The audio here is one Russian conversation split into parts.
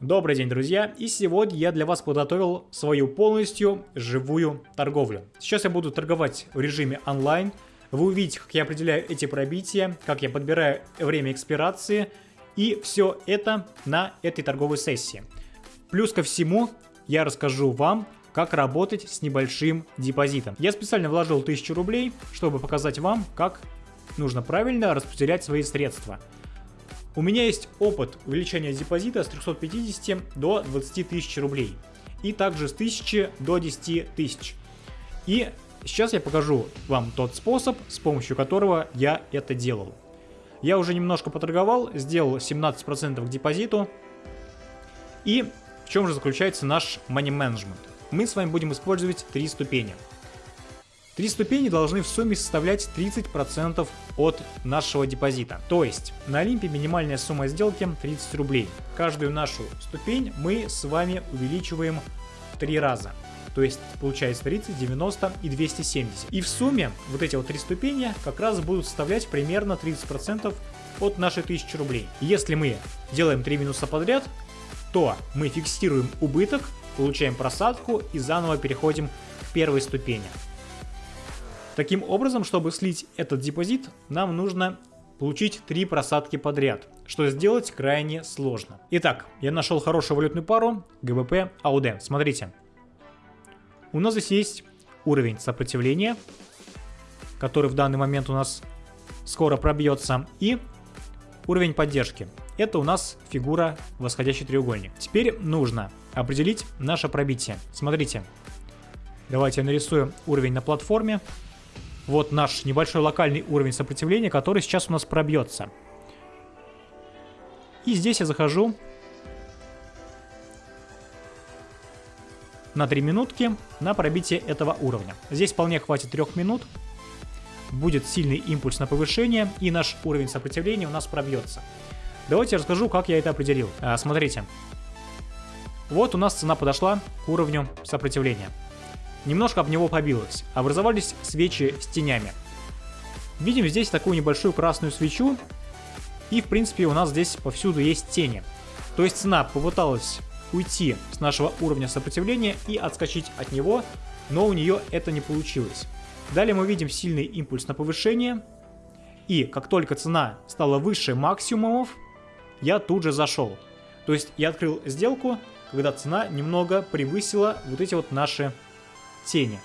Добрый день, друзья! И сегодня я для вас подготовил свою полностью живую торговлю. Сейчас я буду торговать в режиме онлайн. Вы увидите, как я определяю эти пробития, как я подбираю время экспирации. И все это на этой торговой сессии. Плюс ко всему, я расскажу вам, как работать с небольшим депозитом. Я специально вложил 1000 рублей, чтобы показать вам, как нужно правильно распределять свои средства. У меня есть опыт увеличения депозита с 350 до 20 тысяч рублей. И также с 1000 до 10 тысяч. И сейчас я покажу вам тот способ, с помощью которого я это делал. Я уже немножко поторговал, сделал 17% к депозиту. И в чем же заключается наш money management? Мы с вами будем использовать три ступени. Три ступени должны в сумме составлять 30% от нашего депозита. То есть на Олимпе минимальная сумма сделки 30 рублей. Каждую нашу ступень мы с вами увеличиваем в три раза. То есть получается 30, 90 и 270. И в сумме вот эти вот три ступени как раз будут составлять примерно 30% от нашей 1000 рублей. Если мы делаем 3 минуса подряд, то мы фиксируем убыток, получаем просадку и заново переходим к первой ступени. Таким образом, чтобы слить этот депозит, нам нужно получить три просадки подряд, что сделать крайне сложно. Итак, я нашел хорошую валютную пару ГБП АУД. Смотрите, у нас здесь есть уровень сопротивления, который в данный момент у нас скоро пробьется, и уровень поддержки. Это у нас фигура восходящий треугольник. Теперь нужно определить наше пробитие. Смотрите, давайте я нарисую уровень на платформе вот наш небольшой локальный уровень сопротивления, который сейчас у нас пробьется. И здесь я захожу на 3 минутки на пробитие этого уровня. Здесь вполне хватит 3 минут. Будет сильный импульс на повышение, и наш уровень сопротивления у нас пробьется. Давайте я расскажу, как я это определил. А, смотрите. Вот у нас цена подошла к уровню сопротивления немножко об него побилось. Образовались свечи с тенями. Видим здесь такую небольшую красную свечу. И в принципе у нас здесь повсюду есть тени. То есть цена попыталась уйти с нашего уровня сопротивления и отскочить от него, но у нее это не получилось. Далее мы видим сильный импульс на повышение. И как только цена стала выше максимумов, я тут же зашел. То есть я открыл сделку, когда цена немного превысила вот эти вот наши тени.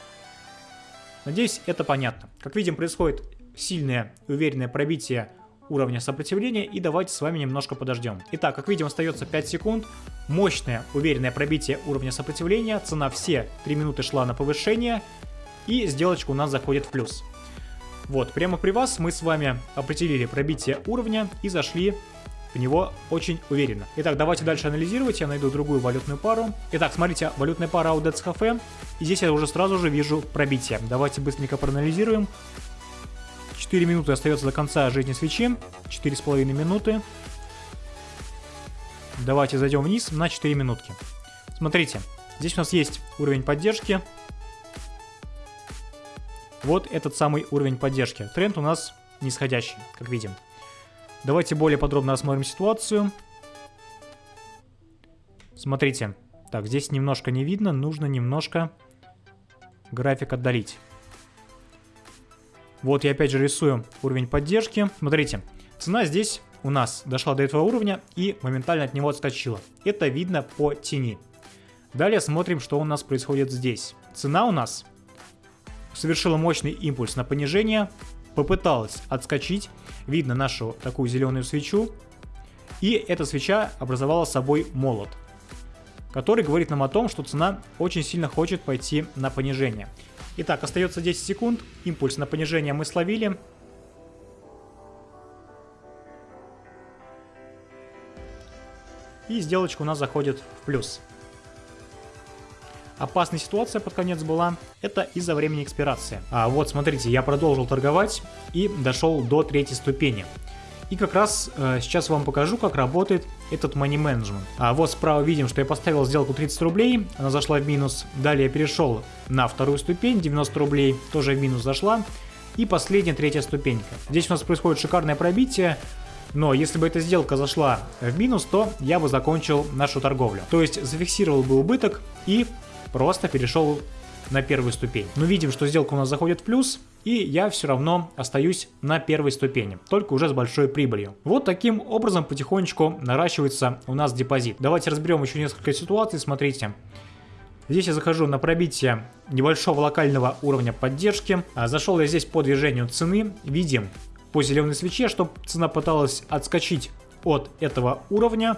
Надеюсь, это понятно. Как видим, происходит сильное и уверенное пробитие уровня сопротивления, и давайте с вами немножко подождем. Итак, как видим, остается 5 секунд. Мощное, уверенное пробитие уровня сопротивления. Цена все 3 минуты шла на повышение, и сделочка у нас заходит в плюс. Вот, прямо при вас мы с вами определили пробитие уровня и зашли в него очень уверенно. Итак, давайте дальше анализировать, я найду другую валютную пару. Итак, смотрите, валютная пара AUDETS и здесь я уже сразу же вижу пробитие. Давайте быстренько проанализируем. 4 минуты остается до конца жизни свечи, 4,5 минуты. Давайте зайдем вниз на 4 минутки. Смотрите, здесь у нас есть уровень поддержки. Вот этот самый уровень поддержки. Тренд у нас нисходящий, как видим. Давайте более подробно рассмотрим ситуацию. Смотрите. Так, здесь немножко не видно, нужно немножко график отдалить. Вот я опять же рисую уровень поддержки. Смотрите, цена здесь у нас дошла до этого уровня и моментально от него отскочила. Это видно по тени. Далее смотрим, что у нас происходит здесь. Цена у нас совершила мощный импульс на понижение, попыталась отскочить, видно нашу такую зеленую свечу, и эта свеча образовала собой молот, который говорит нам о том, что цена очень сильно хочет пойти на понижение. Итак, остается 10 секунд, импульс на понижение мы словили. И сделочка у нас заходит в плюс. Опасная ситуация под конец была, это из-за времени экспирации. А вот смотрите, я продолжил торговать и дошел до третьей ступени. И как раз э, сейчас вам покажу, как работает этот money management. А вот справа видим, что я поставил сделку 30 рублей, она зашла в минус. Далее перешел на вторую ступень, 90 рублей, тоже в минус зашла. И последняя, третья ступенька. Здесь у нас происходит шикарное пробитие. Но если бы эта сделка зашла в минус, то я бы закончил нашу торговлю. То есть зафиксировал бы убыток и просто перешел на первую ступень. Но видим, что сделка у нас заходит в плюс, и я все равно остаюсь на первой ступени, только уже с большой прибылью. Вот таким образом потихонечку наращивается у нас депозит. Давайте разберем еще несколько ситуаций, смотрите. Здесь я захожу на пробитие небольшого локального уровня поддержки. А зашел я здесь по движению цены. Видим по зеленой свече, что цена пыталась отскочить от этого уровня,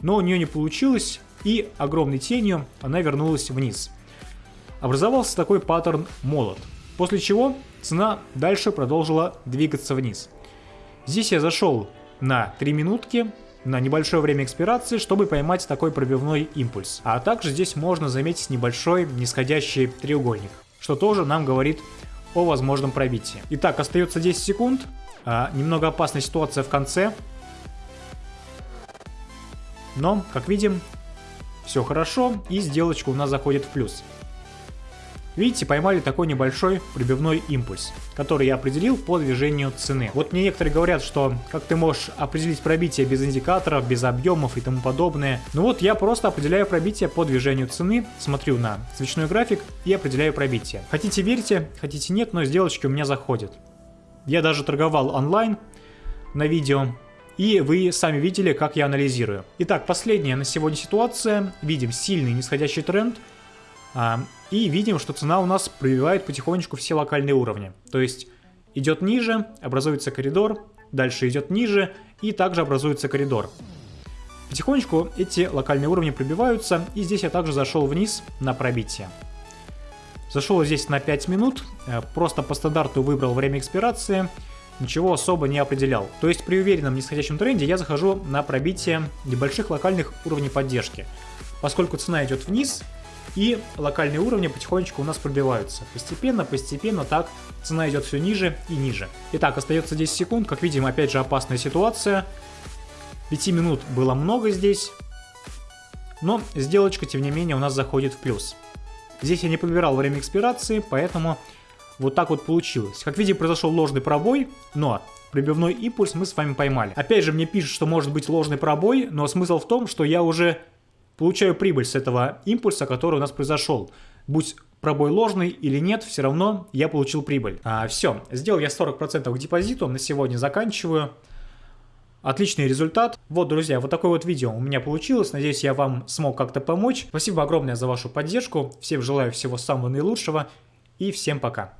но у нее не получилось, и огромной тенью она вернулась вниз. Образовался такой паттерн молот, после чего цена дальше продолжила двигаться вниз. Здесь я зашел на 3 минутки, на небольшое время экспирации, чтобы поймать такой пробивной импульс. А также здесь можно заметить небольшой нисходящий треугольник, что тоже нам говорит о возможном пробитии. Итак, остается 10 секунд. А, немного опасная ситуация в конце. Но, как видим, все хорошо и сделочка у нас заходит в плюс. Видите, поймали такой небольшой прибивной импульс, который я определил по движению цены. Вот мне некоторые говорят, что как ты можешь определить пробитие без индикаторов, без объемов и тому подобное. Ну вот я просто определяю пробитие по движению цены, смотрю на свечной график и определяю пробитие. Хотите верьте, хотите нет, но сделочки у меня заходят. Я даже торговал онлайн на видео, и вы сами видели, как я анализирую. Итак, последняя на сегодня ситуация. Видим сильный нисходящий тренд. А, и видим, что цена у нас пробивает потихонечку все локальные уровни. То есть идет ниже, образуется коридор, дальше идет ниже и также образуется коридор. Потихонечку эти локальные уровни пробиваются, и здесь я также зашел вниз на пробитие. Зашел здесь на 5 минут, э, просто по стандарту выбрал время экспирации, ничего особо не определял. То есть при уверенном нисходящем тренде я захожу на пробитие небольших локальных уровней поддержки. Поскольку цена идет вниз, и локальные уровни потихонечку у нас пробиваются. Постепенно, постепенно так цена идет все ниже и ниже. Итак, остается 10 секунд. Как видим, опять же опасная ситуация. 5 минут было много здесь. Но сделочка, тем не менее, у нас заходит в плюс. Здесь я не подбирал время экспирации, поэтому вот так вот получилось. Как видим, произошел ложный пробой, но прибивной импульс мы с вами поймали. Опять же, мне пишут, что может быть ложный пробой, но смысл в том, что я уже получаю прибыль с этого импульса, который у нас произошел. Будь пробой ложный или нет, все равно я получил прибыль. А, все, сделал я 40% к депозиту, на сегодня заканчиваю. Отличный результат. Вот, друзья, вот такое вот видео у меня получилось. Надеюсь, я вам смог как-то помочь. Спасибо огромное за вашу поддержку. Всем желаю всего самого наилучшего и всем пока.